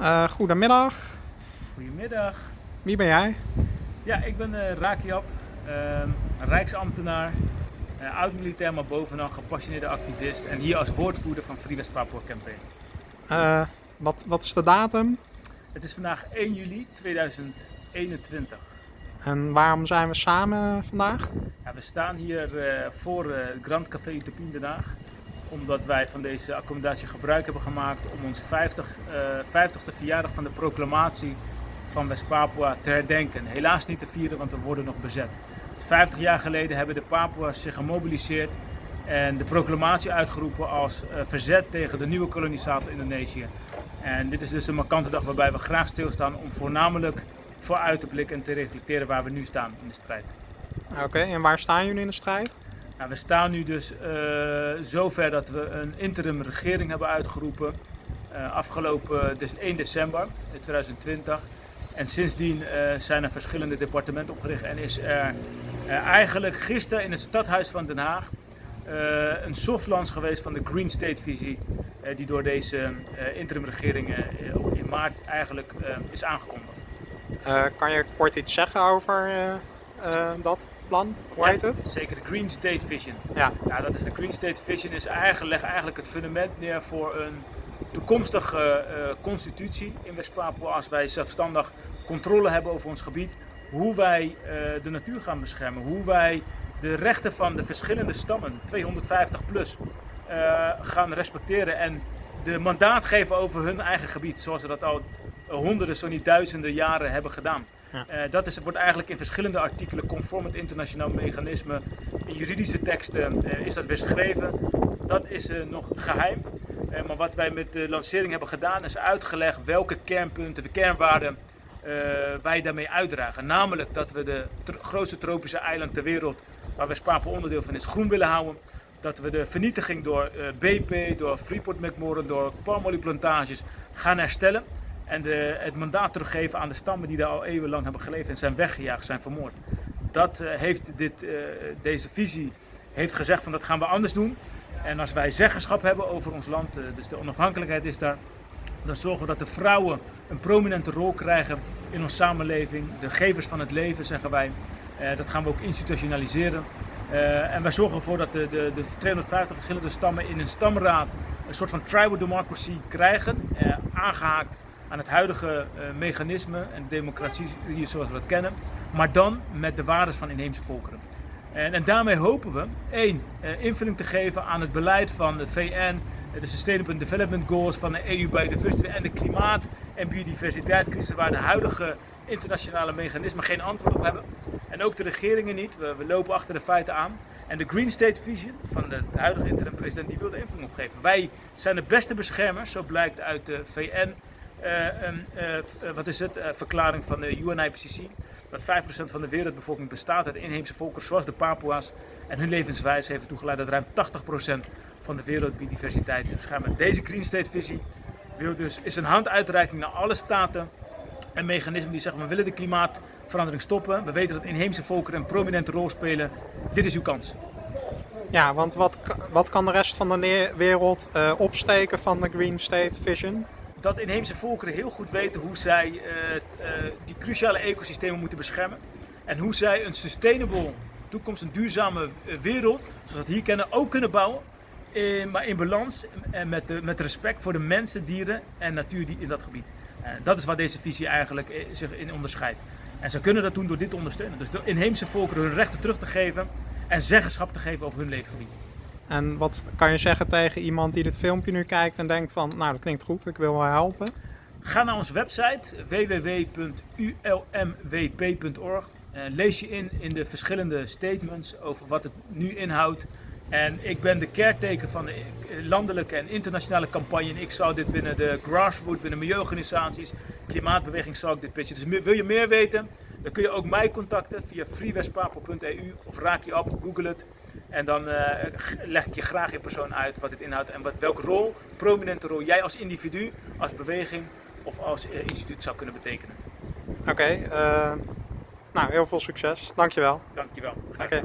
Uh, goedemiddag. Goedemiddag. Wie ben jij? Ja, ik ben uh, Rakiab, uh, rijksambtenaar, uh, oud-militair, maar bovenal gepassioneerde activist en hier als woordvoerder van Free West Papua Campaign. Wat, wat is de datum? Het is vandaag 1 juli 2021. En waarom zijn we samen vandaag? Ja, we staan hier voor het Grand Café Utopie Den Haag omdat wij van deze accommodatie gebruik hebben gemaakt om ons 50, uh, 50ste verjaardag van de proclamatie van West-Papua te herdenken. Helaas niet te vieren, want we worden nog bezet. 50 jaar geleden hebben de Papua's zich gemobiliseerd en de proclamatie uitgeroepen als uh, verzet tegen de nieuwe kolonisator Indonesië. En dit is dus een markante dag waarbij we graag stilstaan om voornamelijk vooruit te blikken en te reflecteren waar we nu staan in de strijd. Oké, en waar staan jullie in de strijd? Nou, we staan nu dus uh, zover dat we een interim regering hebben uitgeroepen. Uh, afgelopen dus 1 december 2020. En sindsdien zijn er verschillende departementen opgericht en is er eigenlijk gisteren in het stadhuis van Den Haag een softlaunch geweest van de Green State visie die door deze interim regering in maart eigenlijk is aangekondigd. kan je kort iets zeggen over dat? Plan, hoe heet het? Zeker de Green State Vision. Ja. ja dat is de Green State Vision is eigenlijk, legt eigenlijk het fundament neer voor een toekomstige uh, constitutie in West-Papua als wij zelfstandig controle hebben over ons gebied. Hoe wij uh, de natuur gaan beschermen, hoe wij de rechten van de verschillende stammen, 250 plus, uh, gaan respecteren en de mandaat geven over hun eigen gebied, zoals ze dat al honderden, zo niet duizenden jaren hebben gedaan. Uh, dat is, wordt eigenlijk in verschillende artikelen conform het internationaal mechanisme. In juridische teksten uh, is dat weerschreven. Dat is uh, nog geheim. maar wat wij met de lancering hebben gedaan is uitgelegd welke kernpunten, de kernwaarden wij daarmee uitdragen. Namelijk dat we de grootste tropische eiland ter wereld, waar West-Papua onderdeel van is, groen willen houden. Dat we de vernietiging door BP, door Freeport McMoran, door palmolieplantages gaan herstellen en de, het mandaat teruggeven aan de stammen die daar al eeuwenlang hebben geleefd en zijn weggejaagd, zijn vermoord. Dat uh, heeft dit, uh, deze visie heeft gezegd van dat gaan we anders doen. En als wij zeggenschap hebben over ons land, uh, dus de onafhankelijkheid is daar, dan zorgen we dat de vrouwen een prominente rol krijgen in onze samenleving. De gevers van het leven, zeggen wij. dat gaan we ook institutionaliseren. en wij zorgen ervoor dat de, de, de 250 verschillende stammen in een stamraad een soort van tribal democracy krijgen, aangehaakt aan het huidige uh, mechanisme en democratie zoals we dat kennen, maar dan met de waarden van inheemse volkeren. En, en daarmee hopen we, één, uh, invulling te geven aan het beleid van de VN, de Sustainable Development Goals van de EU de en de klimaat- en biodiversiteitscrisis, waar de huidige internationale mechanismen geen antwoord op hebben. En ook de regeringen niet, we, lopen achter de feiten aan. En de Green State Vision van de, huidige interim president, die wil de invulling opgeven. Wij zijn de beste beschermers, zo blijkt uit de VN wat is het, uh, verklaring van de UNIPCC. Dat 5% van de wereldbevolking bestaat uit inheemse volkeren zoals de Papua's. En hun levenswijze heeft ertoe geleid dat ruim 80% van de wereldbiodiversiteit is beschermd. Deze Green State visie wil dus, is een handuitreiking naar alle staten en mechanismen die zeggen we willen de klimaatverandering stoppen. We weten dat inheemse volkeren een prominente rol spelen. Dit is uw kans. Ja, want wat, wat kan de rest van de wereld opsteken van de Green State Vision? Dat inheemse volkeren heel goed weten hoe zij uh, uh, die cruciale ecosystemen moeten beschermen. En hoe zij een sustainable toekomst, een duurzame eh, wereld, zoals we het hier kennen, ook kunnen bouwen. In, maar in balans en met, de, met respect voor de mensen, dieren en natuur die in dat gebied. Uh, dat is waar deze visie eigenlijk zich in onderscheidt. En ze kunnen dat doen door dit te ondersteunen. Dus de inheemse volkeren hun rechten terug te geven en zeggenschap te geven over hun leefgebied. En wat kan je zeggen tegen iemand die dit filmpje nu kijkt en denkt van, nou dat klinkt goed, ik wil wel helpen? Ga naar onze website www.ulmwp.org. Lees je in in de verschillende statements over wat het nu inhoudt. En ik ben de caretaker van de landelijke en internationale campagne. En ik zou dit binnen de grassroots, binnen milieuorganisaties, klimaatbeweging zou ik dit pitchen. Dus wil je meer weten, dan kun je ook mij contacten via freewestpapel.eu of raak je op, google het. En dan uh, leg ik je graag in persoon uit wat dit inhoudt en wat, welke rol, prominente rol jij als individu, als beweging of als uh, instituut zou kunnen betekenen. Oké, okay, uh, nou heel veel succes. Dankjewel. Dankjewel. Oké. Okay.